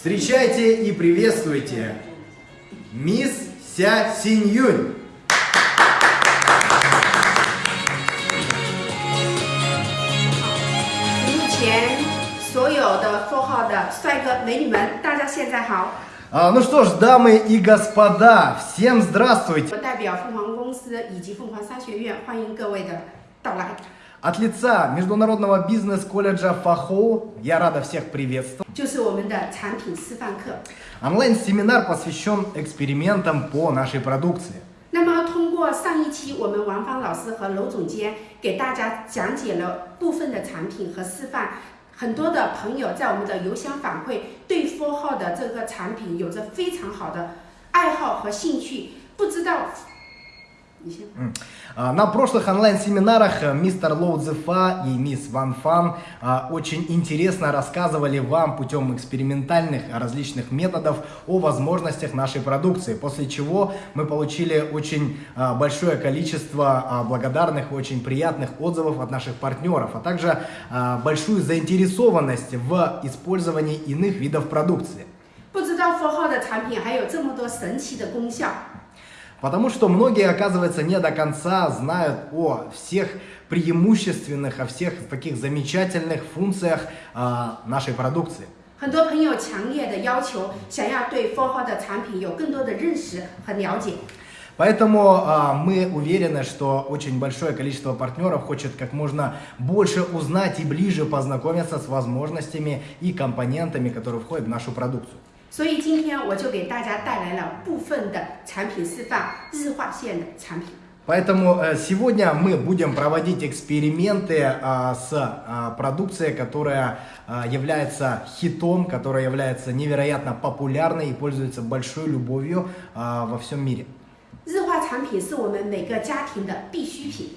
Встречайте и приветствуйте мисс Ся Синьюнь. 目前所有的 f o 号的帅哥美女们，大家现在好。 А, ну что ж, дамы и господа, всем здравствуйте! 我代表凤凰公司以及凤凰商学院欢迎各位的到来。 От лица Международного бизнес-колледжа ФАХО я рада всех приветствовать. 就是我们的产品示范课。 Онлайн-семинар посвящен экспериментам по нашей продукции. 那么，通过上一期我们王芳老师和娄总监给大家讲解了部分的产品和示范，很多的朋友在我们的邮箱反馈，对 Four 号的这个产品有着非常好的爱好和兴趣。不知道，你先。 А, На прошлых онлайн-семинарах э, мистер Лоу Цзефа и мисс Ван Фан а, очень интересно рассказывали вам путем экспериментальных а, различных методов о возможностях нашей продукции, после чего мы получили очень а, большое количество а, благодарных, очень приятных отзывов от наших партнеров, а также а, большую заинтересованность в использовании иных видов продукции. 不知道 Four 号的产品还有这么多神奇的功效。 Потому что многие, оказывается, не до конца знают о всех преимущественных, о всех таких замечательных функциях а, нашей продукции. 很多朋友强烈的要求，想要对 Four 号的产品有更多的认识和了解。 Поэтому а, мы уверены, что очень большое количество партнеров хочет как можно больше узнать и ближе познакомиться с возможностями и компонентами, которые входят в нашу продукцию. 所以今天我就给大家带来了部分的产品示范，日化线的产品。 Поэтому э, сегодня мы будем проводить эксперименты а, с а, продукцией, которая а, является хитом, которая является невероятно популярной и пользуется большой любовью а, во всем мире. 日化产品是我们每个家庭的必需品。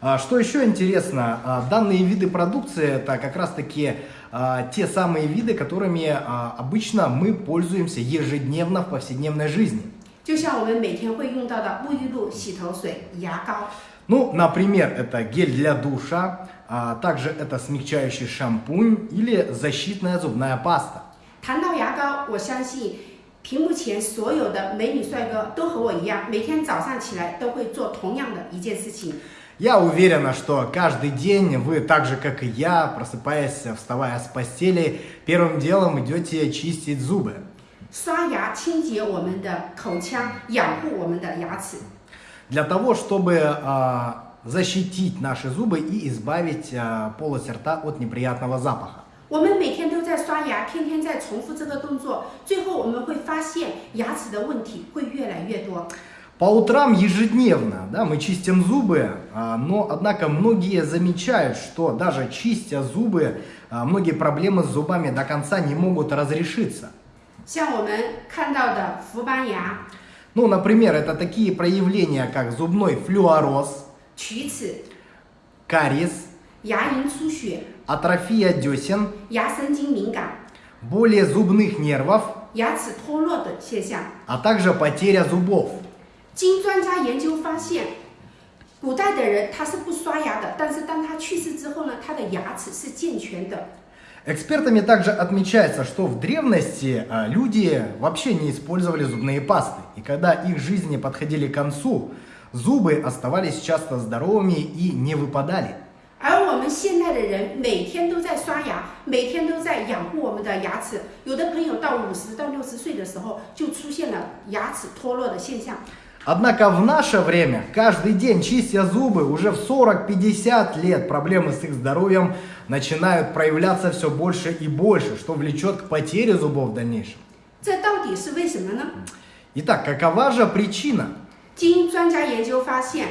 А, Что еще интересно, а, данные виды продукции это как раз таки а, те самые виды, которыми а, обычно мы пользуемся ежедневно в повседневной жизни. 就像我们每天会用到的沐浴露、洗头水、牙膏。 Ну, например, это гель для душа, а также это смягчающий шампунь или защитная зубная паста. 谈到牙膏，我相信屏幕前所有的美女帅哥都和我一样，每天早上起来都会做同样的一件事情， Я уверена, что каждый день вы так же, как и я, просыпаясь, вставая с постели, первым делом идете чистить зубы. 刷牙清洁我们的口腔，养护我们的牙齿。 Для того, чтобы а, защитить наши зубы и избавить а, полость рта от неприятного запаха. 我们每天都在刷牙，天天在重复这个动作，最后我们会发现牙齿的问题会越来越多。 по утрам ежедневно да, мы чистим зубы, а, но, однако, многие замечают, что даже чистя зубы, а, многие проблемы с зубами до конца не могут разрешиться. Ну, например, это такие проявления, как зубной флюороз, кариес, атрофия десен, боли зубных нервов, а также потеря зубов. 经专家研究发现，古代的人他是不刷牙的，但是当他去世之后呢，他的牙齿是健全的。 Экспертами также отмечается, что в древности а, люди вообще не использовали зубные пасты. И когда их жизни подходили к концу, зубы оставались часто здоровыми и не выпадали. 而我们现代的人每天都在刷牙，每天都在养护我们的牙齿。有的朋友到五十到六十岁的时候，就出现了牙齿脱落的现象。 Однако в наше время, каждый день чистя зубы, уже в 40-50 лет проблемы с их здоровьем начинают проявляться все больше и больше, что влечет к потере зубов в дальнейшем. 这到底是为什么呢？ Итак, какова же причина? 经专家研究发现，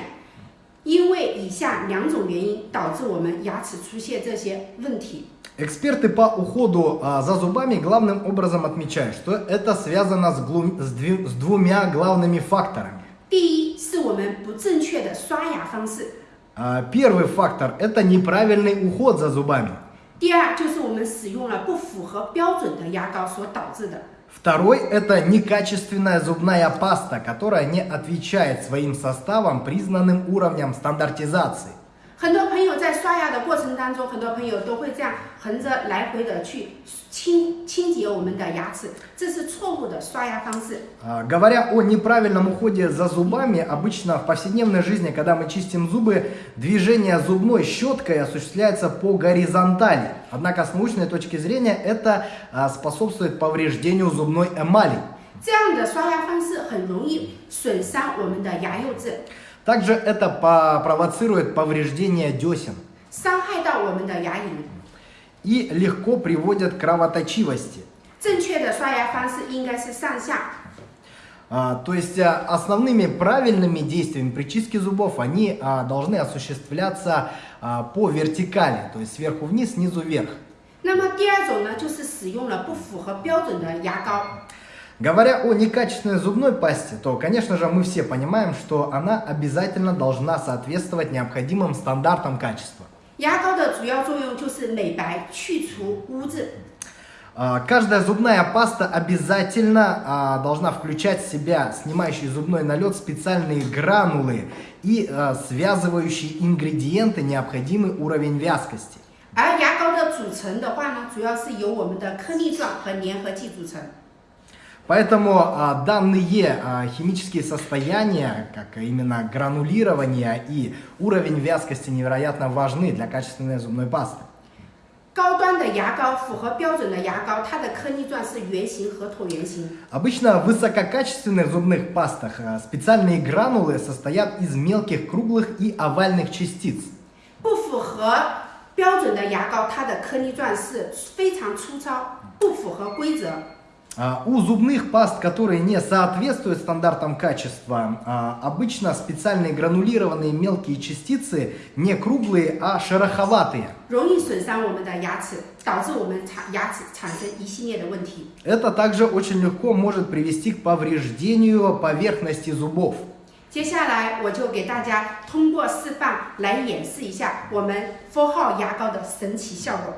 因为以下两种原因导致我们牙齿出现这些问题。 Эксперты по уходу а, за зубами главным образом отмечают, что это связано с, глу- с две- с двумя главными факторами. 第一是我们不正确的刷牙方式， А, Первый фактор – это неправильный уход за зубами. 第二就是我们使用了不符合标准的牙膏所导致的。 Второй – это некачественная зубная паста, которая не отвечает своим составам признанным уровням стандартизации. 很多朋友在刷牙的过程当中，很多朋友都会这样横着来回的去清清洁我们的牙齿，这是错误的刷牙方式。 А, Говоря о неправильном уходе за зубами, обычно в повседневной жизни, когда мы чистим зубы, движение зубной щеткой осуществляется по горизонтали. Однако с научной точки зрения это а, способствует повреждению зубной эмали. 这样的刷牙方式很容易损伤我们的牙釉质， Также это по- провоцирует повреждение десен 伤害到我们的牙龈。 и легко приводит к кровоточивости. 正确的刷牙方式应该是上下， А, То есть а, основными правильными действиями при чистке зубов они а, должны осуществляться а, по вертикали, то есть сверху вниз, снизу вверх. 那么第二种呢，就是使用了不符合标准的牙膏。 Говоря о некачественной зубной пасте, то, конечно же, мы все понимаем, что она обязательно должна соответствовать необходимым стандартам качества. 牙膏的主要作用就是美白、去除污渍。 А, Каждая зубная паста обязательно а, должна включать в себя снимающий зубной налет специальные гранулы и а, связывающие ингредиенты, необходимый уровень вязкости. 而牙膏的组成的话呢，主要是由我们的颗粒状和粘合剂组成。 Поэтому а, данные а, химические состояния, как именно гранулирование и уровень вязкости невероятно важны для качественной зубной пасты. 高端的牙膏符合标准的牙膏，它的颗粒状是圆形和椭圆形。 Обычно в высококачественных зубных пастах а, специальные гранулы состоят из мелких круглых и овальных частиц. 不符合标准的牙膏，它的颗粒状是非常粗糙，不符合规则。 А, У зубных паст, которые не соответствуют стандартам качества, а, обычно специальные гранулированные мелкие частицы не круглые, а шероховатые. 容易损伤我们的牙齿，导致我们产牙齿产生一系列的问题。 Это также очень легко может привести к повреждению поверхности зубов. 接下来我就给大家通过示范来演示一下我们 Four 号牙膏的神奇效果。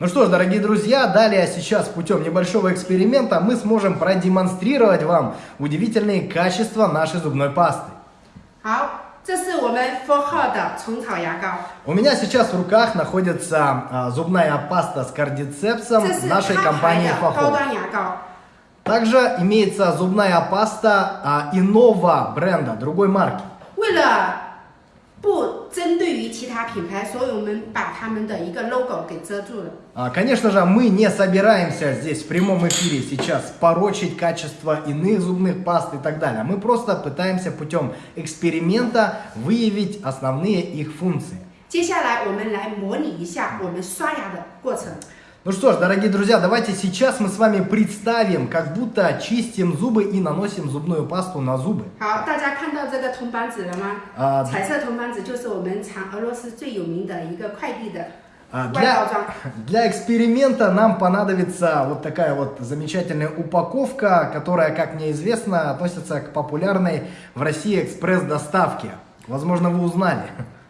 ну что ж, дорогие друзья, далее сейчас путем небольшого эксперимента мы сможем продемонстрировать вам удивительные качества нашей зубной пасты. У меня сейчас в руках находится а, зубная паста с кардицепсом нашей компании Фохо. Также имеется зубная паста а, иного бренда, другой марки. 为了不针对于其他品牌，所以我们把他们的一个 logo 给遮住了。 А, Конечно же, мы не собираемся здесь в прямом эфире сейчас порочить качество иных зубных паст и так далее. Мы просто пытаемся путем эксперимента выявить основные их функции. 接下来我们来模拟一下我们刷牙的过程。 Ну что ж, дорогие друзья, давайте сейчас мы с вами представим, как будто чистим зубы и наносим зубную пасту на зубы. 好，大家看到这个铜板纸了吗？啊彩色铜板纸就是我们产俄罗斯最有名的一个快递的 А, 外包 Для, 装。 для эксперимента нам понадобится вот такая вот замечательная упаковка, которая, как мне известно, относится к популярной в России экспресс-доставке. Возможно, вы узнали.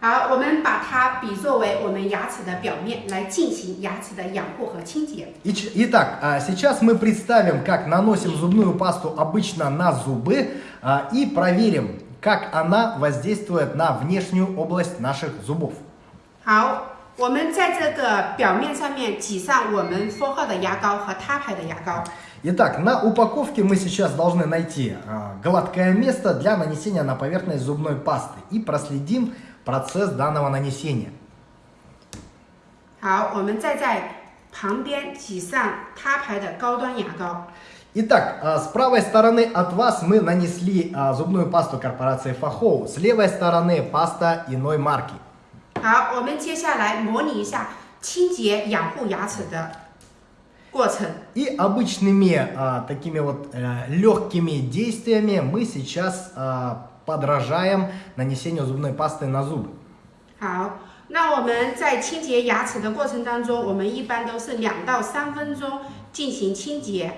好，我们把它比作为我们牙齿的表面来进行牙齿的养护和清洁。 Ич- Итак, а, сейчас мы представим, как наносим зубную пасту обычно на зубы а, и проверим, как она воздействует на внешнюю область наших зубов. 好，我们在这个表面上面挤上我们 Four 号的牙膏和他牌的牙膏。 Итак, на упаковке мы сейчас должны найти а, гладкое место для нанесения на поверхность зубной пасты и проследим процесс данного нанесения. 好，我们再在旁边挤上他牌的高端牙膏。 Итак, а, с правой стороны от вас мы нанесли а, зубную пасту корпорации Фахоу, с левой стороны паста иной марки. 好，我们接下来模拟一下清洁养护牙齿的过程。 И обычными а, такими вот э, легкими действиями мы сейчас а, подражаем нанесению зубной пасты на зубы. 好，那我们在清洁牙齿的过程当中，我们一般都是两到三分钟进行清洁。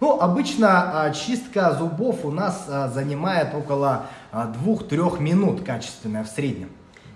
Ну, обычно а, чистка зубов у нас а, занимает около а, 2-3 минут качественная в среднем.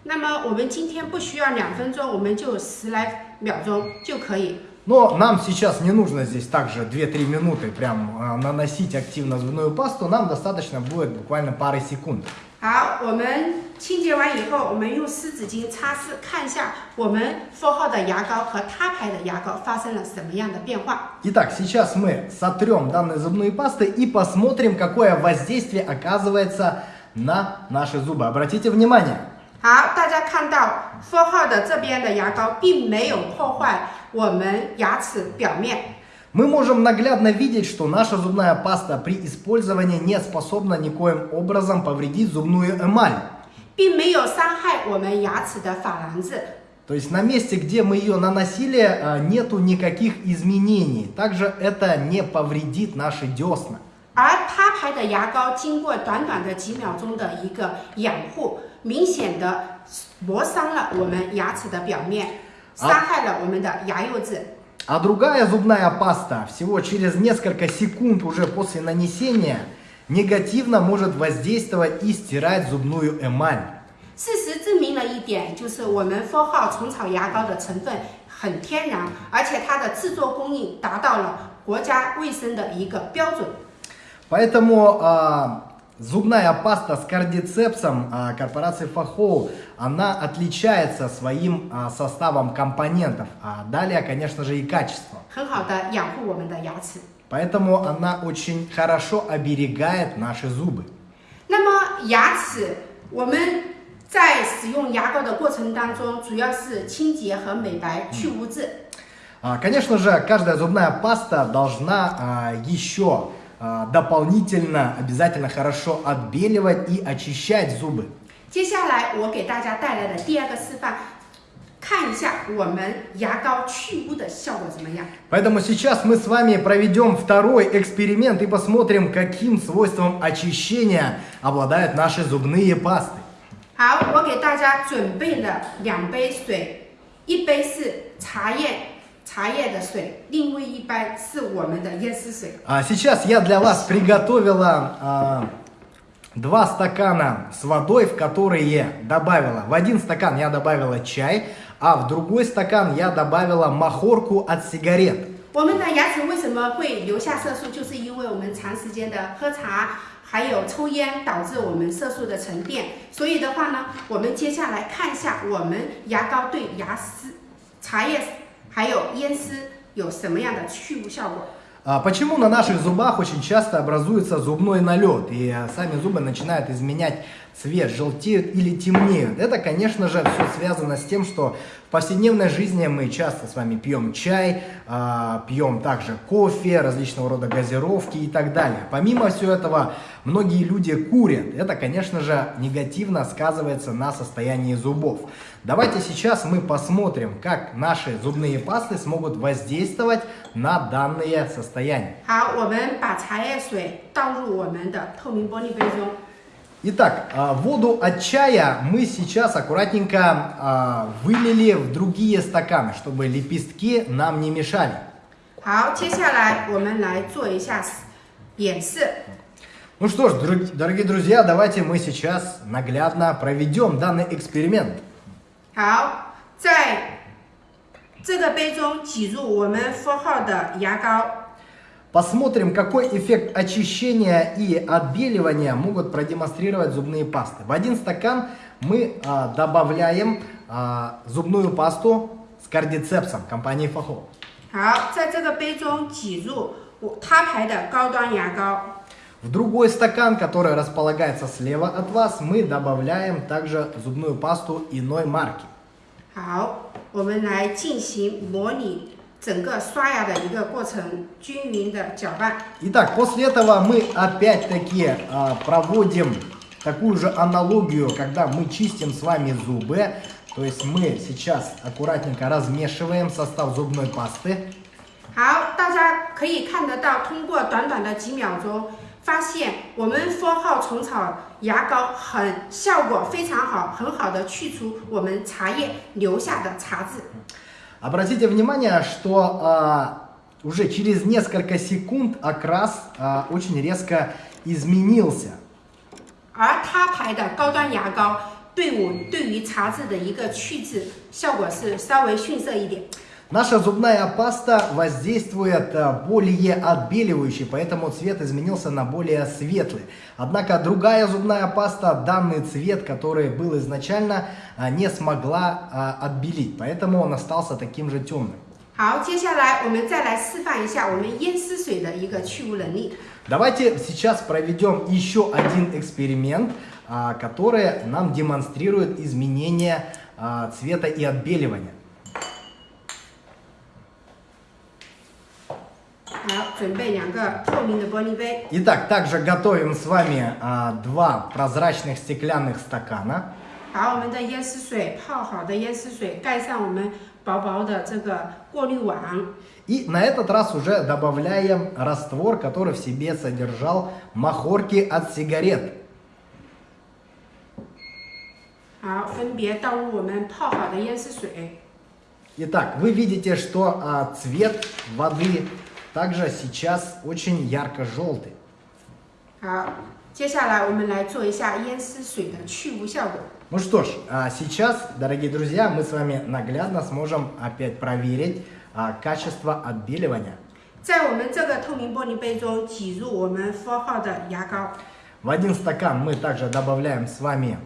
那么我们今天不需要两分钟，我们就十来秒钟就可以。 Но нам сейчас не нужно здесь также 2-3 минуты прям а, наносить активно зубную пасту, нам достаточно будет буквально пары секунд. 好，我们清洁完以后，我们用湿纸巾擦拭，看一下我们 Four 号的牙膏和他牌的牙膏发生了什么样的变化。 Итак, сейчас мы сотрем данные зубные пасты и посмотрим, какое воздействие оказывается на наши зубы. Обратите внимание. 好，大家看到 Four 号的这边的牙膏并没有破坏我们牙齿表面。 Мы можем наглядно видеть, что наша зубная паста при использовании не способна никоим образом повредить зубную эмаль. 并没有伤害我们牙齿的珐琅质。 То есть на месте, где мы ее наносили, а, нету никаких изменений. Также это не повредит наши десна. 而他牌的牙膏经过短短的几秒钟的一个养护，明显的磨伤了我们牙齿的表面， 啊伤害了我们的牙釉质。 А другая зубная паста всего через несколько секунд уже после нанесения негативно может воздействовать и стирать зубную эмаль. 事实证明了一点，就是我们 Four 号虫草牙膏的成分很天然，而且它的制作工艺达到了国家卫生的一个标准。 Поэтому а, зубная паста с кардицепсом а, корпорации Фахоу, она отличается своим а, составом компонентов, а далее, конечно же, и качеством. 很好的养护我们的牙齿。 Поэтому она очень хорошо оберегает наши зубы. 那么牙齿，我们在使用牙膏的过程当中，主要是清洁和美白、去污渍。 А, Конечно же, каждая зубная паста должна а, еще а, дополнительно обязательно хорошо отбеливать и очищать зубы. 接下来我给大家带来的第二个示范，看一下我们牙膏去污的效果怎么样。 Поэтому сейчас мы с вами проведем второй эксперимент и посмотрим, каким свойством очищения обладают наши зубные пасты. 好，我给大家准备了两杯水，一杯是茶叶 茶叶的水，另外一杯是我们的椰丝水。 А сейчас я для вас приготовила а, два стакана с водой, в которые добавила. В один стакан я добавила чай, а в другой стакан я добавила махорку от сигарет. 我们的牙齿为什么会留下色素？就是因为我们长时间的喝茶，还有抽烟，导致我们色素的沉淀。所以的话呢，我们接下来看一下我们牙膏对牙丝、茶叶 还有烟丝有什么样的去污效果。 А Почему на наших зубах очень часто образуется зубной налет и а, сами зубы начинают изменять цвет, желтеют или темнеют? Это, конечно же, все связано с тем, что в повседневной жизни мы часто с вами пьем чай, а, пьем также кофе, различного рода газировки и так далее. Помимо всего этого, многие люди курят. Это, конечно же, негативно сказывается на состоянии зубов. Давайте сейчас мы посмотрим, как наши зубные пасты смогут воздействовать на данные состояния. 好，我们把茶叶水倒入我们的透明玻璃杯中。 Итак, а, воду от чая мы сейчас аккуратненько а, вылили в другие стаканы, чтобы лепестки нам не мешали. 好，接下来我们来做一下演示。 Ну что ж, друг- дорогие друзья, давайте мы сейчас наглядно проведем данный эксперимент. 好，在这个杯中挤入我们 Four 号的牙膏。 Посмотрим, какой эффект очищения и отбеливания могут продемонстрировать зубные пасты. В один стакан мы а, добавляем а, зубную пасту с кардицепсом компании Фахо. 好，在这个杯中挤入我他牌的高端牙膏。 В другой стакан, который располагается слева от вас, мы добавляем также зубную пасту иной марки. 好，我们来进行模拟 整个刷牙的一个过程，均匀的搅拌。 Итак, после этого мы опять-таки а, проводим такую же аналогию, когда мы чистим с вами зубы. То есть мы сейчас аккуратненько размешиваем состав зубной пасты. 好，大家可以看得到，通过短短的几秒钟，发现我们 Four 号虫草牙膏很效果非常好，很好的去除我们茶叶留下的茶渍。 Обратите внимание, что а, уже через несколько секунд окрас а, очень резко изменился. 而他牌的高端牙膏对我对于茶渍的一个去渍效果是稍微逊色一点。 Наша зубная паста воздействует э, более отбеливающий, поэтому цвет изменился на более светлый. Однако другая зубная паста данный цвет, который был изначально, э, не смогла э, отбелить, поэтому он остался таким же темным. 好，接下来我们再来示范一下我们烟丝水的一个去污能力。 Давайте сейчас проведем еще один эксперимент, а, который нам демонстрирует изменение а, цвета и отбеливания. Итак, также готовим с вами а, два прозрачных стеклянных стакана. 把我们的烟丝水泡好的烟丝水盖上我们薄薄的这个过滤网。 И на этот раз уже добавляем раствор, который в себе содержал махорки от сигарет. 好，分别倒入我们泡好的烟丝水。 Итак, вы видите, что а, цвет воды также сейчас очень ярко-желтый. 好，接下来我们来做一下烟丝水的去污效果。 Ну что ж, а сейчас, дорогие друзья, мы с вами наглядно сможем опять проверить а, качество отбеливания. 在我们这个透明玻璃杯中挤入我们 Four 号的牙膏。 В один стакан мы также добавляем с вами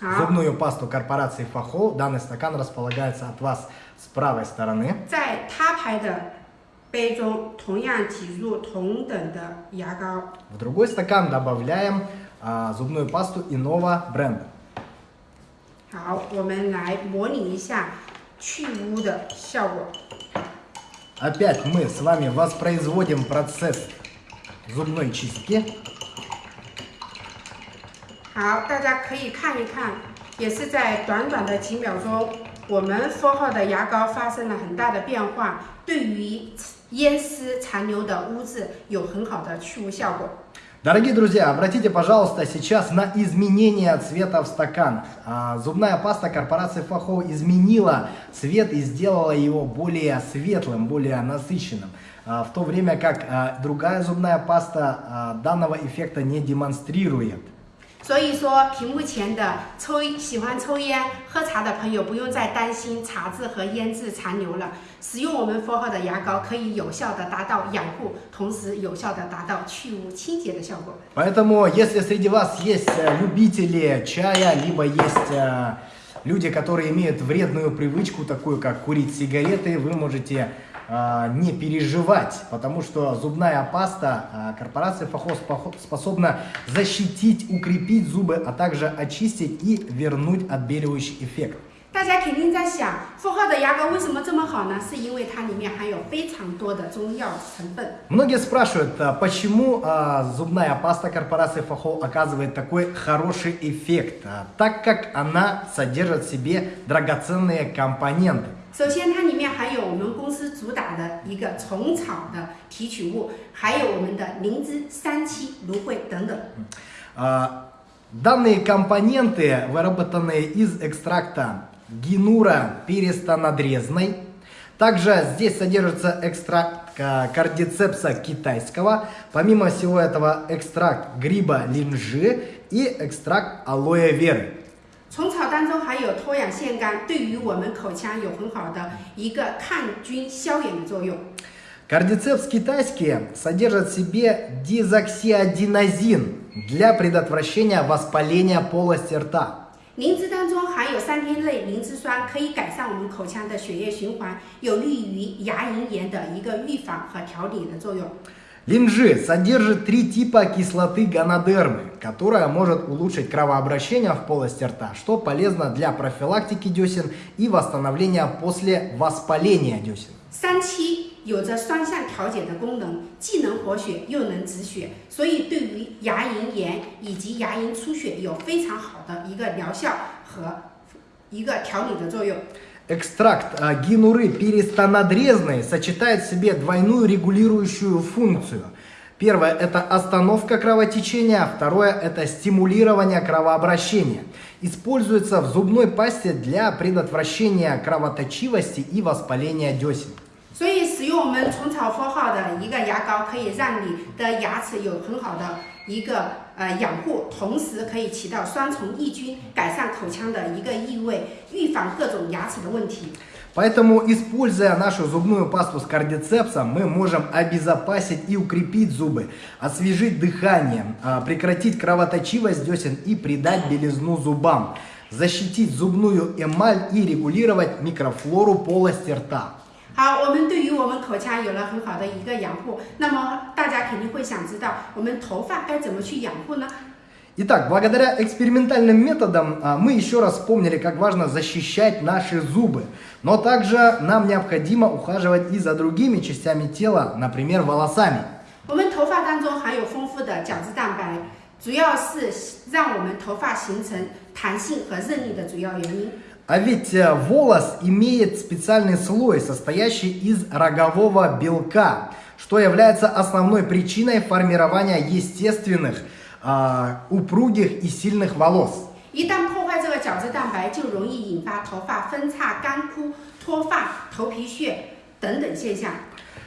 好， зубную пасту корпорации Фахо. Данный стакан располагается от вас с правой стороны. 在他牌的 杯中同样挤入同等的牙膏。 В другой стакан добавляем а, зубную пасту иного бренда. 好，我们来模拟一下去污的效果。 Опять мы с вами воспроизводим процесс зубной чистки. 好，大家可以看一看，也是在短短的几秒钟，我们 Four 号的牙膏发生了很大的变化，对于 烟丝残留的污渍有很好的去污效果。 Дорогие друзья, обратите, пожалуйста, сейчас на изменение цвета в стаканах. А, Зубная паста корпорации Фахо изменила цвет и сделала его более светлым, более насыщенным. А, В то время как а, другая зубная паста а, данного эффекта не демонстрирует. 所以说，屏幕前的抽喜欢抽烟、喝茶的朋友不用再担心茶渍和烟渍残留了。使用我们 Four 号的牙膏，可以有效的达到养护，同时有效的达到去污清洁的效果。 Поэтому, если среди вас есть э, любители чая, либо есть э, люди, которые имеют вредную привычку, такую как курить сигареты, вы можете э, не переживать, потому что зубная паста э, корпорации Фахо спохо- способна защитить, укрепить зубы, а также очистить и вернуть отбеливающий эффект. 大家肯定在想，Four 号的牙膏为什么这么好呢？是因为它里面含有非常多的中药成分。 Многие спрашивают, а, почему а, зубная паста корпорации Фахо оказывает такой хороший эффект, А, так как она содержит в себе драгоценные компоненты. 首先，它里面含有我们公司主打的一个虫草的提取物，还有我们的灵芝、三七、芦荟等等。 А, Данные компоненты выработаны из экстракта гинура перистонадрезной. Также здесь содержится экстракт а, кардицепса китайского. Помимо всего этого экстракт гриба линжи и экстракт алоэ веры. 虫草当中含有脱氧腺苷，对于我们口腔有很好的一个抗菌消炎的作用。 Кардицепс китайский содержит в себе дизоксиадинозин для предотвращения воспаления полости рта. 灵芝当中含有三天类灵芝酸，可以改善我们口腔的血液循环，有利于牙龈炎的一个预防和调理的作用。 Линжи содержит три типа кислоты гонодермы, которая может улучшить кровообращение в полости рта, что полезно для профилактики десен и восстановления после воспаления десен. 三七有着双向调节的功能，既能活血又能止血，所以对于牙龈炎以及牙龈出血有非常好的一个疗效和一个调理的作用。 Экстракт а, гинуры перистонадрезной сочетает в себе двойную регулирующую функцию. Первое – это остановка кровотечения, а второе – это стимулирование кровообращения. Используется в зубной пасте для предотвращения кровоточивости и воспаления десен. 所以使用我们虫草 Four 号的一个牙膏，可以让你的牙齿有很好的一个 呃养护，同时可以起到双重抑菌，改善口腔的一个异味，预防各种牙齿的问题。 Поэтому, используя нашу зубную пасту с кардицепсом, мы можем обезопасить и укрепить зубы, освежить дыхание, а, прекратить кровоточивость десен и придать белизну зубам, защитить зубную эмаль и регулировать микрофлору полости рта. 好，我们对于我们口腔有了很好的一个养护，那么大家肯定会想知道，我们头发该怎么去养护呢？ Итак, благодаря экспериментальным методам а, мы еще раз вспомнили, как важно защищать наши зубы. Но также нам необходимо ухаживать и за другими частями тела, например, волосами. 我们头发当中含有丰富的角质蛋白，主要是让我们头发形成弹性和韧力的主要原因。 А ведь э, волос имеет специальный слой, состоящий из рогового белка, что является основной причиной формирования естественных, а, упругих и сильных волос. 一旦破坏这个角质蛋白，就容易引发头发分叉、干枯、脱发、头皮屑等等现象。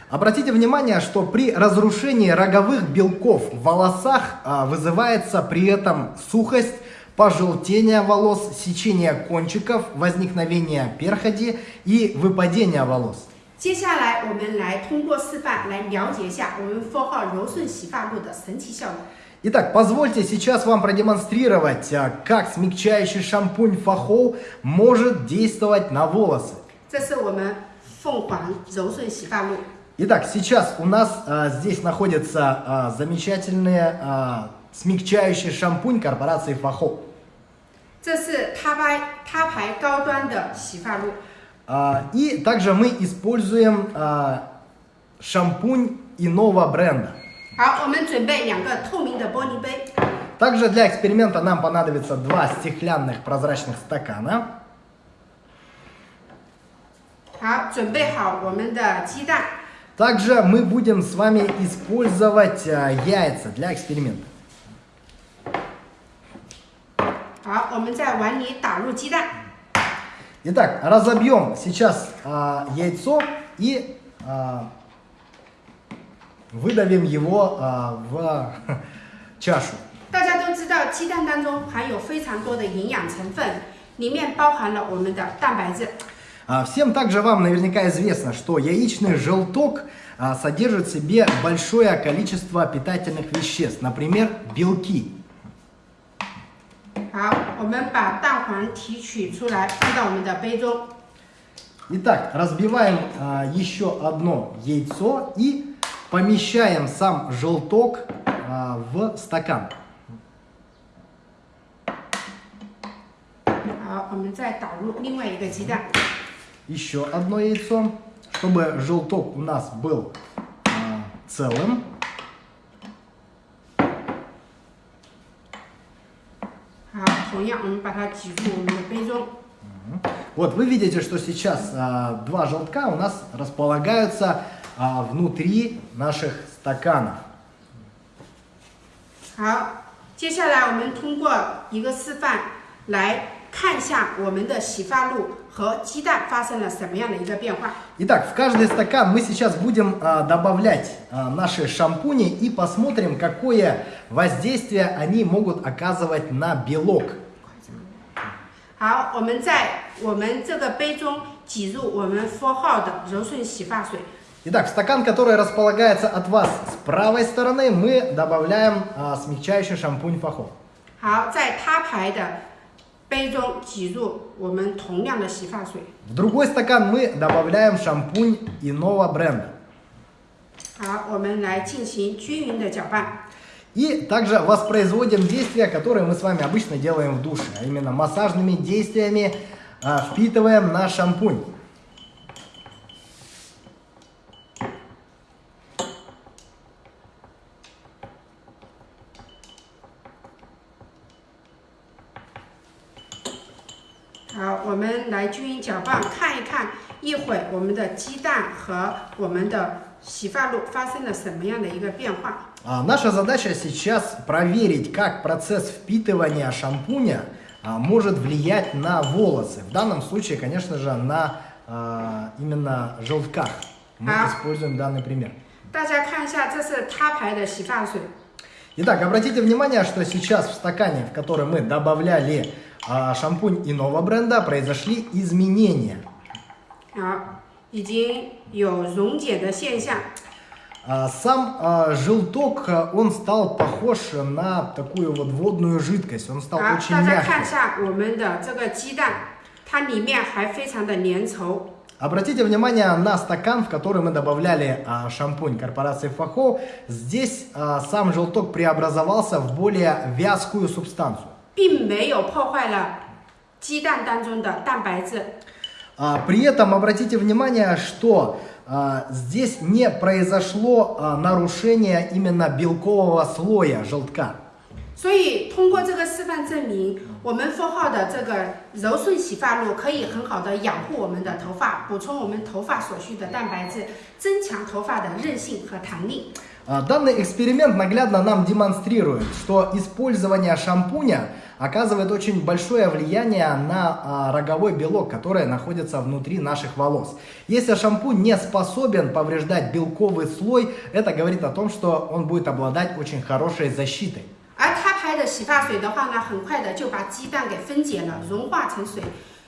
Обратите внимание, что при разрушении роговых белков в волосах а, вызывается при этом сухость, пожелтение волос, сечение konчиков, возникновение перходи и выпадение волос. 接下来，我们来通过示范来了解一下我们 Four 号柔顺洗发露的神奇效果。 Итак, позвольте сейчас вам продемонстрировать, а, как смягчающий шампунь Фахоу может действовать на волосы. 这是我们凤凰柔顺洗发露。 Итак, сейчас у нас а, здесь находится а, замечательный а, смягчающий шампунь корпорации Фахоу. 这是他牌他牌高端的洗发露。 А, И также мы используем а, шампунь иного бренда. 好，我们准备两个透明的玻璃杯。 Также для эксперимента нам понадобится два стеклянных прозрачных стакана. 好，准备好我们的鸡蛋。 Также мы будем с вами использовать а, яйца для эксперимента. 好，我们在碗里打入鸡蛋。 Итак, разобьем сейчас а, яйцо и а, выдавим его а, в чашу. 大家都知道，鸡蛋当中含有非常多的营养成分，里面包含了我们的蛋白质。 А, Всем также вам наверняка известно, что яичный желток а, содержит в себе большое количество питательных веществ, например, белки. 好，我们把蛋黄提取出来，放到我们的杯中。 Итак, разбиваем а, еще одно яйцо и помещаем сам желток а, в стакан. 好，我们再倒入另外一个鸡蛋。 Еще одно яйцо, чтобы желток у нас был а, целым. 好，同样我们把它挤入我们的杯中。 Вот вы видите, что сейчас а, два желтка у нас располагаются а, внутри наших стаканов. 好，接下来我们通过一个示范来看一下我们的洗发露和鸡蛋发生了什么样的一个变化。 Итак, в каждый стакан мы сейчас будем а, добавлять а, наши шампуни и посмотрим, какое воздействие они могут оказывать на белок. 好，我们在我们这个杯中挤入我们 Four 号的柔顺洗发水。 Итак, в стакан, который располагается от вас с правой стороны, мы добавляем а, смягчающий шампунь Фахо. 好，在他牌的杯中挤入我们同样的洗发水。 В другой стакан мы добавляем шампунь иного бренда. 好，我们来进行均匀的搅拌。 И также воспроизводим действия, которые мы с вами обычно делаем в душе, а именно массажными действиями а, впитываем наш шампунь.. 好，我们来均匀搅拌，看一看一会儿我们的鸡蛋和我们的洗发露发生了什么样的一个变化。 А, наша задача сейчас проверить, как процесс впитывания шампуня а, может влиять на волосы. В данном случае, конечно же, на а, именно желтках. Мы А. используем данный пример. 大家看一下，这是他牌的洗发水。 Итак, обратите внимание, что сейчас в стакане, в который мы добавляли а, шампунь иного бренда, произошли изменения. 好，已经有溶解的现象。 А, Сам а, желток, а, он стал похож на такую вот водную жидкость, он стал 好， очень 大家看一 мягкий. 下我们的这个鸡蛋，它里面还非常的粘稠。 Обратите внимание на стакан, в который мы добавляли а, шампунь корпорации Фахо. Здесь а, сам желток преобразовался в более вязкую субстанцию. 并没有破坏了鸡蛋当中的蛋白质， А, При этом обратите внимание, что а, здесь не произошло а, нарушение именно белкового слоя желтка. 所以通过这个示范证明，我们 f 号的这个柔顺洗发露可以很好的养护我们的头发，补充我们头发所需的蛋白质，增强头发的韧性和弹力。 А, Данный эксперимент наглядно нам демонстрирует, что использование шампуня оказывает очень большое влияние на а, роговой белок, который находится внутри наших волос. Если шампунь не способен повреждать белковый слой, это говорит о том, что он будет обладать очень хорошей защитой. 而它拍的洗发水的话呢，很快的就把鸡蛋给分解了，融化成水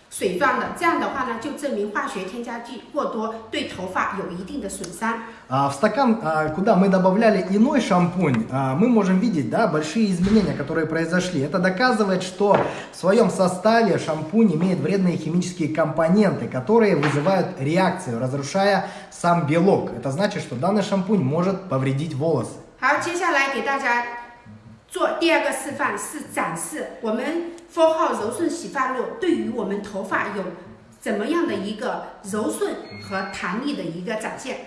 水状的。这样的话呢，就证明化学添加剂过多对头发有一定的损伤。 А, В стакан, а, куда мы добавляли иной шампунь, а, мы можем видеть да, большие изменения, которые произошли. Это доказывает, что в своем составе шампунь имеет вредные химические компоненты, которые вызывают реакцию, разрушая сам белок. Это значит, что данный шампунь может повредить волосы. 好，接下来给大家 做第二个示范，是展示我们 Four 号柔顺洗发露对于我们头发有怎么样的一个柔顺和弹力的一个展现。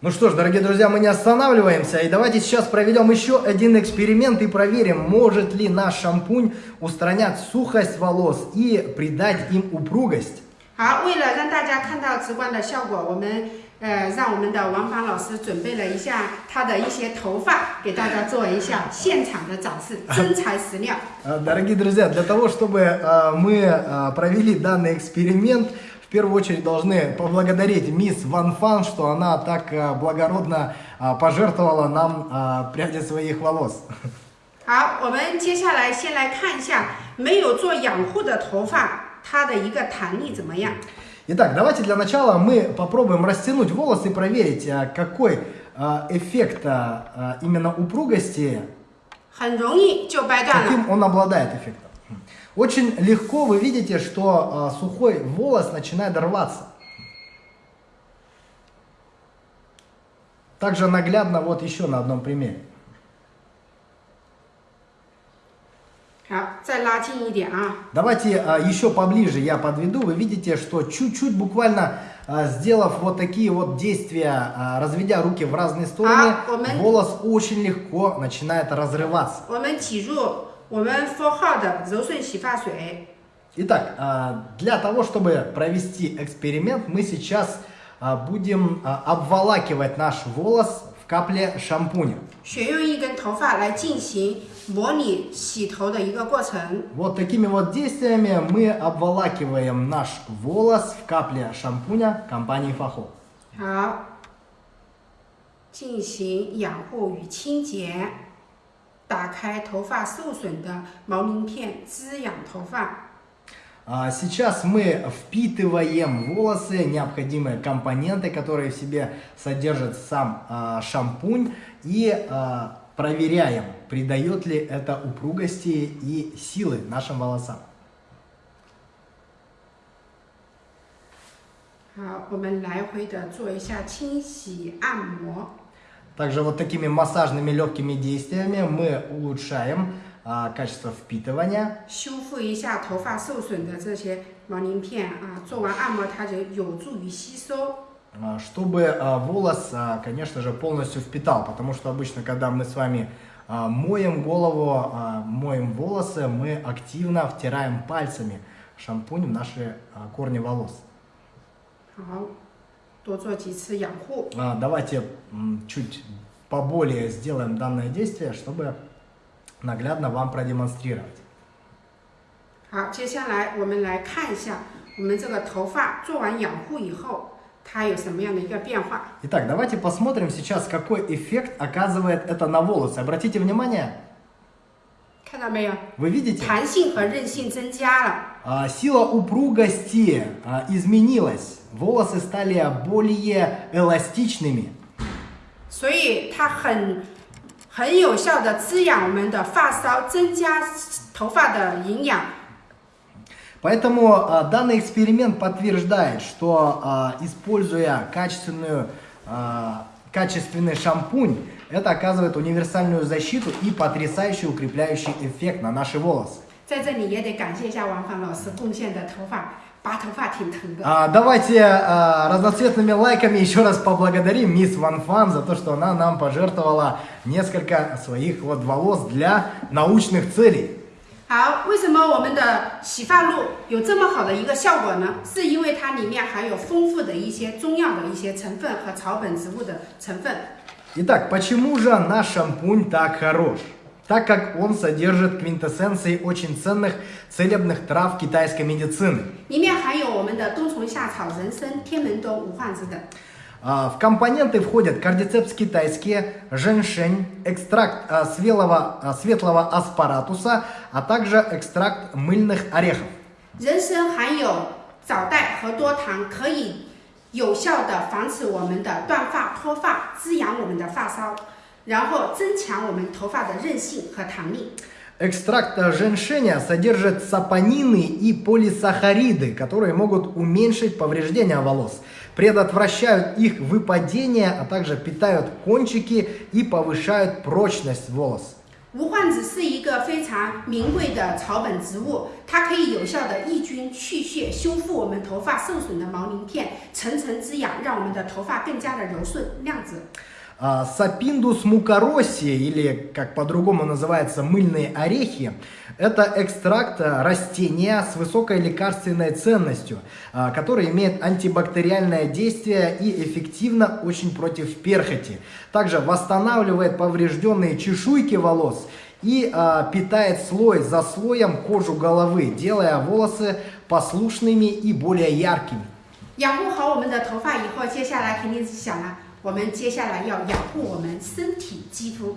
Ну что ж, дорогие друзья, мы не останавливаемся. И давайте сейчас проведем еще один эксперимент и проверим, может ли наш шампунь устранять сухость волос и придать им упругость. 好，为了让大家看到直观的效果，我们 呃让我们的王凡老师准备了一下他的一些头发，给大家做一下现场的展示，真材实料。 А, Дорогие друзья, для того, чтобы а, мы а, провели данный эксперимент, в первую очередь должны поблагодарить мисс Ван Фан, что она так а, благородно а, пожертвовала нам а, пряди своих волос. 好，我们接下来先来看一下没有做养护的头发，它的一个弹力怎么样？ Итак, давайте для начала мы попробуем растянуть волосы и проверить, а, какой а, эффект а, именно упругости, каким он обладает эффектом. Очень легко вы видите, что сухой волос начинает рваться. Также наглядно вот еще на одном примере. 好，再拉近一点啊。 Давайте а, еще поближе я подведу. Вы видите, что чуть-чуть буквально а, сделав вот такие вот действия, а, разведя руки в разные стороны, А,我们- волос очень легко начинает разрываться. 我们挤入我们 Four 号的柔顺洗发水， Итак, а, для того, чтобы провести эксперимент, мы сейчас а, будем а, обволакивать наш волос в капле шампуня. 选用一根头发来进行 模拟洗头的一个过程。 Вот такими вот действиями мы обволакиваем наш волос в капле шампуня компании Фахо. 好，进行养护与清洁，打开头发受损的毛鳞片，滋养头发。 А, Сейчас мы впитываем в волосы необходимые компоненты, которые в себе содержит сам а, шампунь, и а, проверяем, придает ли это упругости и силы нашим волосам. А, Также вот такими массажными легкими действиями мы улучшаем а, качество впитывания. А чтобы а, волос, а, конечно же, полностью впитал, потому что обычно, когда мы с вами а, моем голову, а, моем волосы, мы активно втираем пальцами шампунь в наши а, корни волос. 好，多做几次养护。 А, Давайте м, чуть поболее сделаем данное действие, чтобы наглядно вам продемонстрировать. 好，接下来我们来看一下我们这个头发做完养护以后， 它有什么样的一个变化。 Итак, давайте посмотрим сейчас, какой эффект оказывает это на волосы. Обратите внимание, 看到没有？ Вы видите? 弹性和韧性增加了。 А, Сила упругости а, изменилась. Волосы стали более эластичными. 所以它很很有效的滋养我们的发梢，增加头发的营养。 Поэтому а, данный эксперимент подтверждает, что а, используя качественную, а, качественный шампунь, это оказывает универсальную защиту и потрясающий укрепляющий эффект на наши волосы. А, давайте а, разноцветными лайками еще раз поблагодарим мисс Ван Фан за то, что она нам пожертвовала несколько своих вот волос для научных целей. 好，为什么我们的洗发露有这么好的一个效果呢？是因为它里面含有丰富的一些中药的一些成分和草本植物的成分。 Итак, почему же наш шампунь так хорош? Так как он содержит квинтэссенции очень ценных целебных трав китайской медицины. 里面含有我们的冬虫夏草、人参、天门冬、无患子等。 А, В компоненты входят кардицепс китайские, женьшень, экстракт а, свелого- а, светлого аспаратуса, а также экстракт мыльных орехов. 人参含有藻带和多糖，可以有效的防止我们的断发、脱发，滋养我们的发梢，然后增强我们头发的韧性和弹力。 Экстракт а, женьшеня содержит сапонины и полисахариды, которые могут уменьшить повреждения волос, предотвращают их выпадение, а также питают кончики и повышают прочность волос. 无患子是一个非常名贵的草本植物，它可以有效的抑菌、去屑、修复我们头发受损的毛鳞片，层层滋养，让我们的头发更加的柔顺亮泽。 А, Сапиндус мукароси, или как по-другому называется мыльные орехи, это экстракт а, растения с высокой лекарственной ценностью, а, который имеет антибактериальное действие и эффективно очень против перхоти. Также восстанавливает поврежденные чешуйки волос и а, питает слой за слоем кожу головы, делая волосы послушными и более яркими. 养护好我们的头发以后，接下来肯定是想了，我们接下来要养护我们身体肌肤。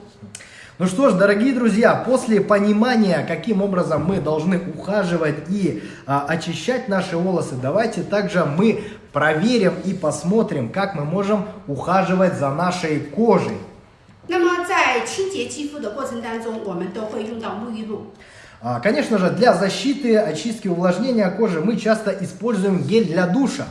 Ну что ж, дорогие друзья, после понимания, каким образом мы должны ухаживать и а, очищать наши волосы, давайте также мы проверим и посмотрим, как мы можем ухаживать за нашей кожей. 那么在清洁肌肤的过程当中，我们都会用到沐浴露。 А, Конечно же, для защиты, очистки, увлажнения кожи мы часто используем гель для душа.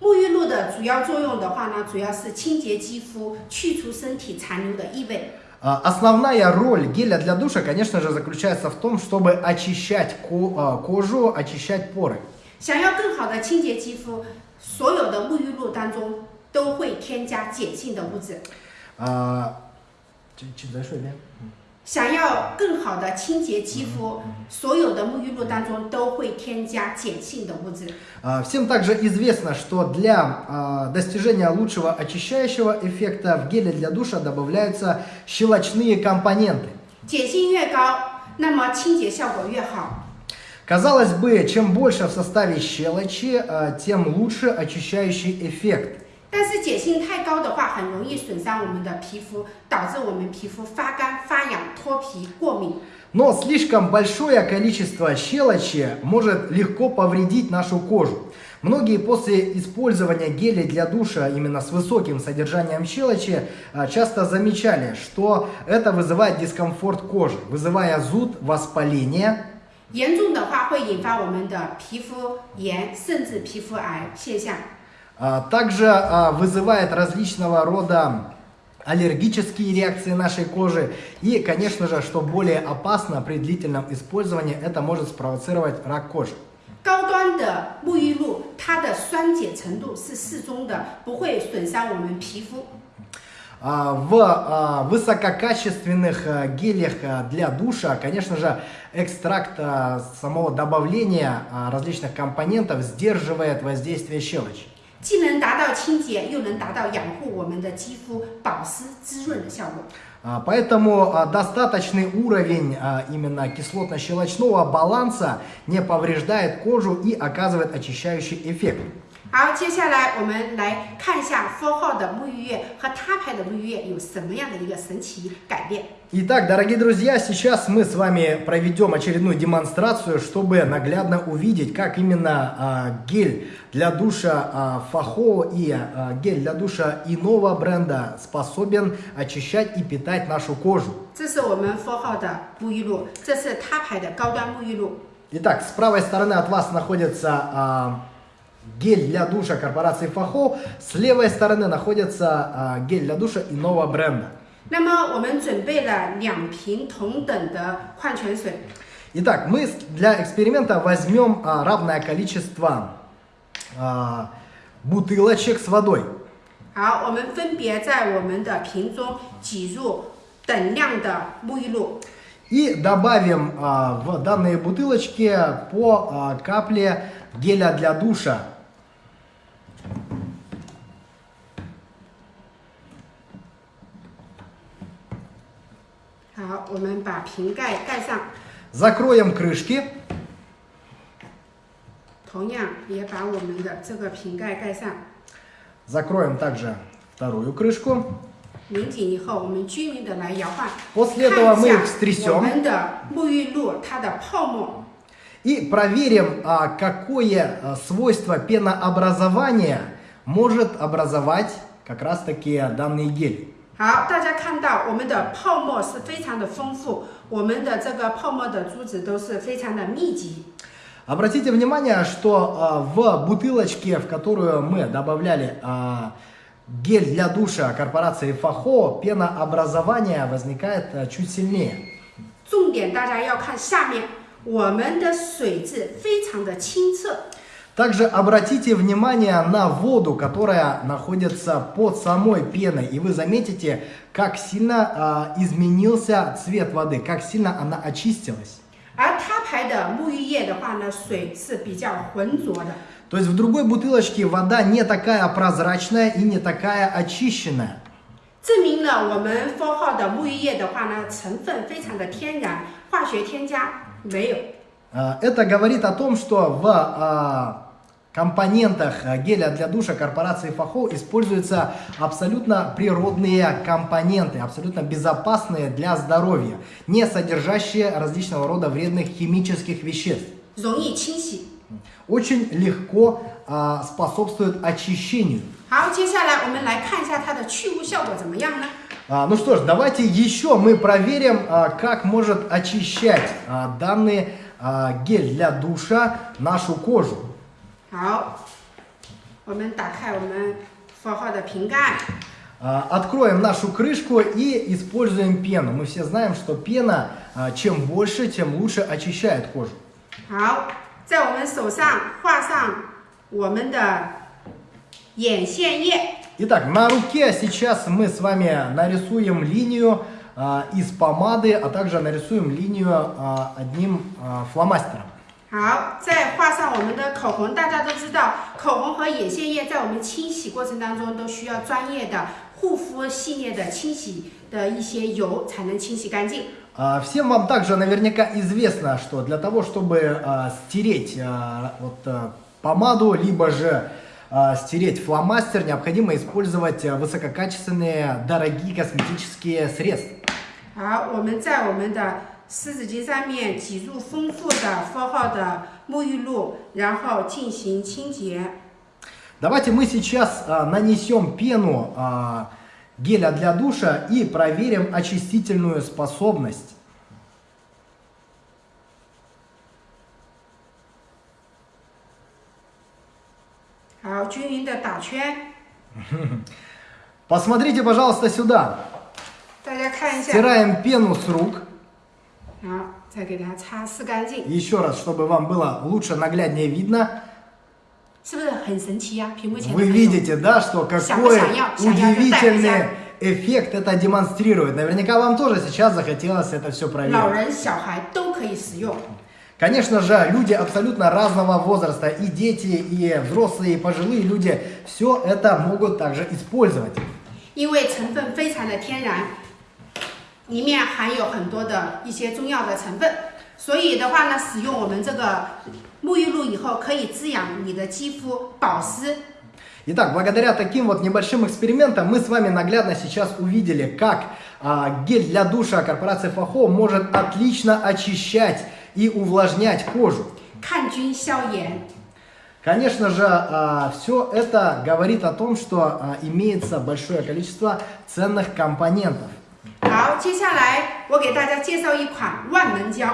沐浴露的主要作用的话呢，主要是清洁肌肤，去除身体残留的异味。 А, Основная роль геля для душа, конечно же, заключается в том, чтобы очищать ко- а, кожу, очищать поры. 想要更好的清洁肌肤，所有的沐浴露当中都会添加碱性的物质。 А, чуть- чуть дальше, да? 想要更好的清洁肌肤，所有的沐浴露当中都会添加碱性的物质。 А, Всем также известно, что для а, достижения лучшего очищающего эффекта в геле для душа добавляются щелочные компоненты. 碱性越高，那么清洁效果越好。 Казалось бы, чем больше в составе щелочи, а, тем лучше очищающий эффект. 但是碱性太高的话，很容易损伤我们的皮肤，导致我们皮肤发干、发痒、脱皮、过敏。 Но слишком большое количество щелочи может легко повредить нашу кожу. Многие после использования гелей для душа именно с высоким содержанием щелочи а, часто замечали, что это вызывает дискомфорт кожи, вызывая зуд, воспаление, 严重的话会引发我们的皮肤炎，甚至皮肤癌现象。 а, также а, вызывает различного рода аллергические реакции нашей кожи и, конечно же, что более опасно при длительном использовании, это может спровоцировать рак кожи. 高端的沐浴露，它的酸碱程度是适中的，不会损伤我们皮肤。 А, В а, высококачественных а, гелях а, для душа, конечно же, экстракт а, самого добавления а, различных компонентов сдерживает воздействие щелочи. 既能达到清洁，又能达到养护我们的肌肤保湿滋润的效果。 А, Поэтому а, достаточный уровень а, именно кислотно-щелочного баланса не повреждает кожу и оказывает очищающий эффект. 好，接下来我们来看一下 Four 号的沐浴液和他牌的沐浴液有什么样的一个神奇改变。 Итак, дорогие друзья, сейчас мы с вами проведем очередную демонстрацию, чтобы наглядно увидеть, как именно а, гель для душа а, Фахо и а, гель для душа иного бренда способен очищать и питать нашу кожу. 这是我们 Four 号的沐浴露，这是他牌的高端沐浴露。 Итак, с правой стороны от вас находится а, гель для душа корпорации Фахо, с левой стороны находится а, гель для душа иного бренда. 那么我们准备了两瓶同等的矿泉水， Итак, мы с- для эксперимента возьмем а, равное количество а, бутылочек с водой. 好，我们分别在我们的瓶中挤入等量的沐浴露。 И добавим а, в данные бутылочки по а, капле геля для душа. 好，我们把瓶盖盖上， Закроем крышки. 同样也把我们的这个瓶盖盖上。 Закроем также вторую крышку. 拧紧以后，我们均匀的来摇晃， После 看 этого 一 мы 下 их 我 стрясем 们的沐浴露它的泡沫。 и проверим, а, какое а, свойство пенообразования может образовать как раз таки данный гель. 好，大家看到我们的泡沫是非常的丰富，我们的这个泡沫的珠子都是非常的密集。 Обратите внимание, что а, в бутылочке, в которую мы добавляли а, гель для душа корпорации Фахо, пенообразование возникает а, чуть сильнее. 重点大家要看下面，我们的水质非常的清澈， Также обратите внимание на воду, которая находится под самой пеной, и вы заметите, как сильно а, изменился цвет воды, как сильно она очистилась. 而他牌的沐浴液的话呢，水是比较浑浊的。 То есть в другой бутылочке вода не такая прозрачная и не такая очищенная. 证明了我们 Four 号的沐浴液的话呢，成分非常的天然，化学添加没有。 а, это говорит о том, что в а, компонентах а, геля для душа корпорации Фахо используются абсолютно природные компоненты, абсолютно безопасные для здоровья, не содержащие различного рода вредных химических веществ. Очень легко а, способствует очищению. Ну что ж, давайте еще мы проверим, как может очищать данные а, гель для душа нашу кожу. 好，我们打开我们 Four 号的瓶盖， А, Откроем нашу крышку и используем пену. Мы все знаем, что пена а, чем больше, тем лучше очищает кожу. 好，在我们手上画上我们的眼线液。 Итак, на руке сейчас мы с вами нарисуем линию а, из помады, а также нарисуем линию а, одним а, фломастером. 好，再画上我们的口红。大家都知道，口红和眼线液在我们清洗过程当中都需要专业的护肤系列的清洗的一些油才能清洗干净。 А, Всем вам также наверняка известно, что для того, чтобы а, стереть а, вот, а, помаду, либо же а, стереть фломастер, необходимо использовать а, высококачественные, дорогие косметические средства. 好，我们在我们的湿纸巾上面挤入丰富的 Four 号的沐浴露，然后进行清洁。 Давайте мы сейчас а, нанесем пену а, геля для душа и проверим очистительную способность. 好，均匀的打圈， Посмотрите, пожалуйста, сюда. 大家看一下。 Стираем пену с рук. 好，再给它擦拭干净， Еще раз, чтобы вам было лучше, нагляднее видно. 是不是很神奇呀、屏幕前的 Вы 朋友 видите, да, что Ща, какой ща, я- ща, я удивительный запитаю, эффект это демонстрирует. Наверняка вам тоже сейчас захотелось это все 老 проверить. 人、小孩都可以使用。 Конечно же, люди абсолютно разного возраста, и дети, и взрослые, и пожилые люди, все это могут также использовать. 因为成分非常的天然， 里面含有很多的一些中药的成分， 所以的话呢，使用我们这个沐浴露以后，可以滋养你的肌肤，保湿。 Итак, благодаря таким вот небольшим экспериментам мы с вами наглядно сейчас увидели, как а, гель для душа корпорации Фахо может отлично очищать и увлажнять кожу. 抗菌消炎。 Конечно же, все это говорит о том, что а, имеется большое количество ценных компонентов. 好，接下来我给大家介绍一款万能胶。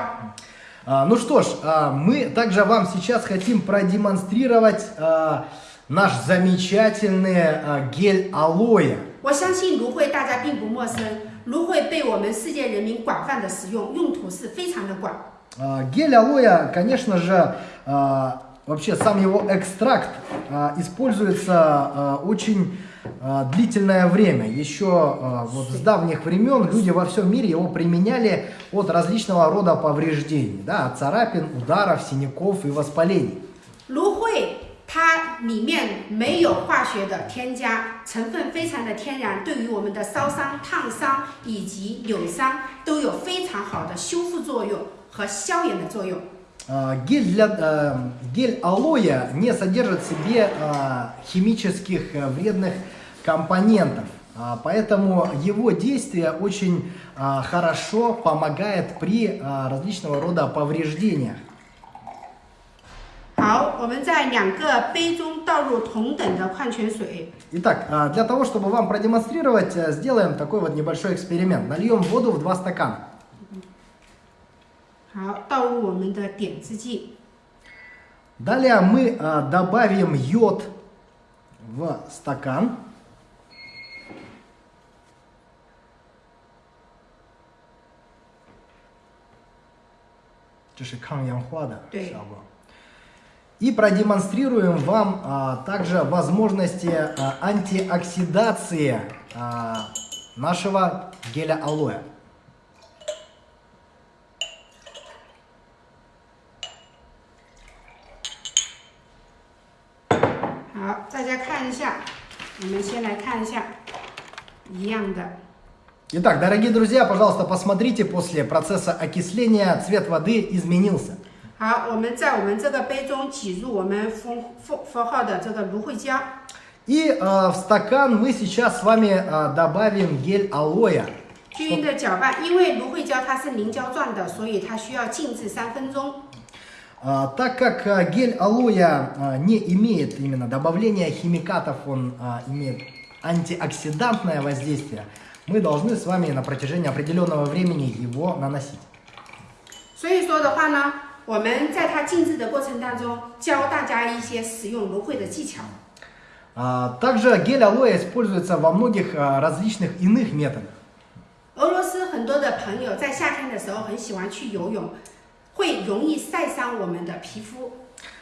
А, Ну что ж, а, мы также вам сейчас хотим продемонстрировать а, наш замечательный а, гель алоэ. 我相信芦荟大家并不陌生，芦荟被我们世界人民广泛的使用，用途是非常的广。 А, Гель алоэ, конечно же, а, вообще сам его экстракт а, используется а, очень а, длительное время. Еще а, вот с давних времен люди во всем мире его применяли от различного рода повреждений, да, от царапин, ударов, синяков и воспалений. 芦荟它里面没有化学的添加，成分非常的天然，对于我们的烧伤、烫伤以及扭伤都有非常好的修复作用和消炎的作用。 А, Гель, для, э, гель алоэ не содержит в себе а, химических э, вредных компонентов, А, поэтому его действие очень а, хорошо помогает при а, различного рода повреждениях. 好，我们在两个杯中倒入同等的矿泉水， Итак, а, для того, чтобы вам продемонстрировать, э, сделаем такой вот небольшой эксперимент. Нальем воду в два стакана. 好，倒入我们的点字剂。 Далее мы а, добавим йод в стакан. Это же 抗氧化的对。效果. И продемонстрируем вам а, также возможности а, антиоксидации а, нашего геля алоэ. 好，大家看一下，我们先来看一下，一样的。 Итак, дорогие друзья, пожалуйста, посмотрите, после процесса окисления цвет воды изменился. 好，我们在我们这个杯中挤入我们封封封号的这个芦荟胶。 И э, в стакан мы сейчас с вами э, добавим гель алоэ. 均匀的搅拌，因为芦荟胶它是凝胶状的，所以它需要静置三分钟。 А, так как э, гель алоэ э, не имеет именно добавления химикатов, он э, имеет антиоксидантное воздействие, мы должны с вами на протяжении определенного времени его наносить. 所以说的话呢，我们在它静置的过程当中，教大家一些使用芦荟的技巧。 А, также гель алоэ используется во многих э, различных иных методах. 俄罗斯很多的朋友在夏天的时候很喜欢去游泳，会容易晒伤我们的皮肤。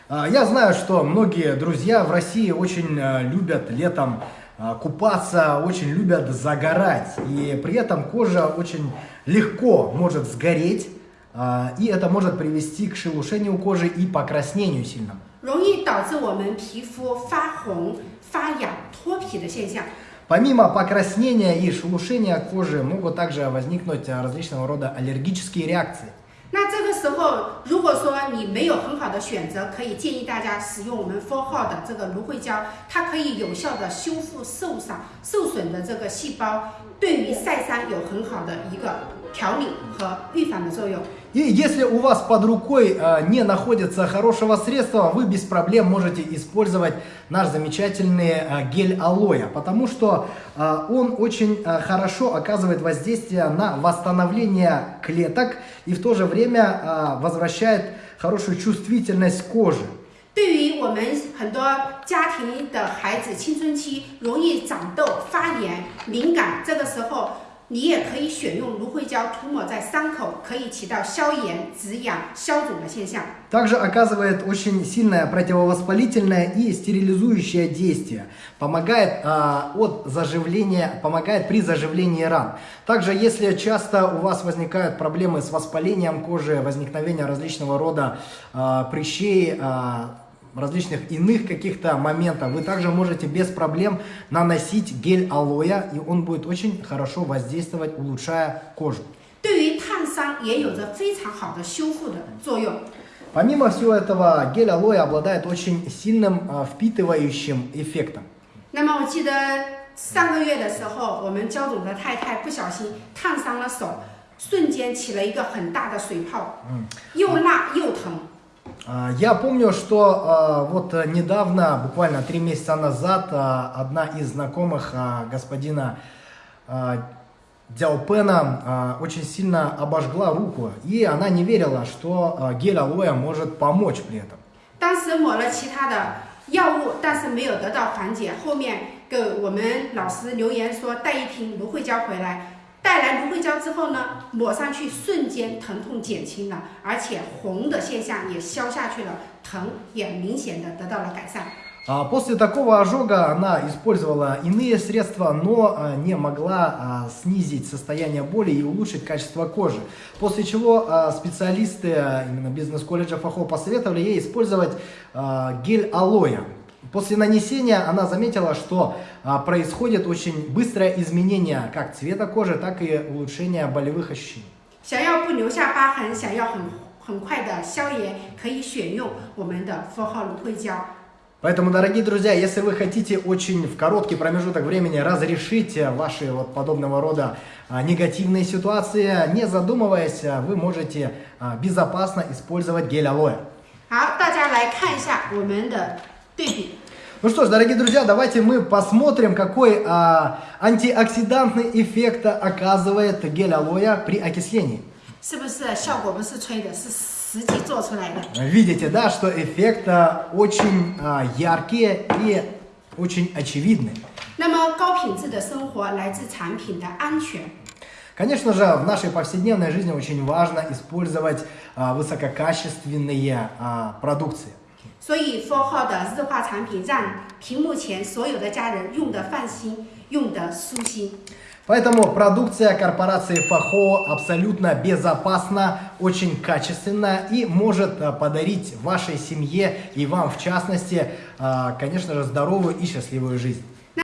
А, Я знаю, что многие друзья в России очень э, любят летом э, купаться, очень любят загорать. И при этом кожа очень легко может сгореть. а, И это может привести к шелушению кожи и покраснению сильному. 容易导致我们皮肤发红、发痒、脱皮的现象。 Помимо покраснения и шелушения кожи могут также возникнуть э, различного рода аллергические реакции. 那这个时候，如果说你没有很好的选择，可以建议大家使用我们 for 号的这个芦荟胶，它可以有效的修复受伤、受损的这个细胞，对于晒伤有很好的一个调理和预防的作用。И если у вас под рукой э, не находится хорошего средства, вы без проблем можете использовать наш замечательный э, гель алоэ, потому что э, он очень э, хорошо оказывает воздействие на восстановление клеток и в то же время э, возвращает хорошую чувствительность кожи. 对于我们很多家庭的孩子，青春期容易长痘、发炎、敏感，这个时候 你也可以选用芦荟胶涂抹在伤口，可以起到消炎、止痒、消肿的现象。 Также оказывает очень сильное противовоспалительное и стерилизующее действие. Помогает а, от заживления, помогает при заживлении ран. Также, если часто у вас возникают проблемы с воспалением кожи, возникновение различного рода а, прыщей, а, различных иных каких-то моментов, вы также можете без проблем наносить гель алоэ, и он будет очень хорошо воздействовать, улучшая кожу. 对于烫 伤也有着非常好的修复的作用。 Помимо всего этого, гель алоэ обладает очень сильным а, впитывающим эффектом. 那么我记得上个月的时候，我们焦总的太太不小心烫伤了手，瞬间起了一个很大的水泡，又辣又疼。 А, Я помню, что а, вот э, недавно, буквально три месяца назад, а, одна из знакомых а, господина а, Дяопена а, очень сильно обожгла руку, и она не верила, что а, гель алоэ может помочь при этом. 当时抹了其他的药物，但是没有得到缓解。后面给我们老师留言说带一瓶芦荟胶回来， 带来芦荟胶之后呢，抹上去瞬间疼痛减轻了，而且红的现象也消下去了，疼也明显的得到了改善。 А, После такого ожога она использовала иные средства, но а, не могла а, снизить состояние боли и улучшить качество кожи. После чего а, специалисты а, именно бизнес-колледжа Фахо посоветовали ей использовать а, гель алоэ. После нанесения она заметила, что а, происходит очень быстрое изменение как цвета кожи, так и улучшение болевых ощущений. 想要不留下疤痕，想要很很快的消炎，可以选用我们的佛号芦荟胶。 Поэтому, дорогие друзья, если вы хотите очень в короткий промежуток времени разрешить э, ваши вот подобного рода а, негативные ситуации, не задумываясь, а, вы можете а, безопасно использовать гель алоэ. 好，大家来看一下我们的 ну что ж, дорогие друзья, давайте мы посмотрим, какой а, антиоксидантный эффект оказывает гель алоя при окислении. Видите, да, что эффект а, очень а, яркие и очень очевидный. Конечно же, в нашей повседневной жизни очень важно использовать а, высококачественные а, продукции. 所以 f o r h 的日化产品让屏幕前所有的家人用的放心，用的舒心。 Поэтому продукция корпорации Фахо абсолютно безопасна, очень качественна и может а, подарить вашей семье и вам в частности, а, конечно же, здоровую и счастливую жизнь.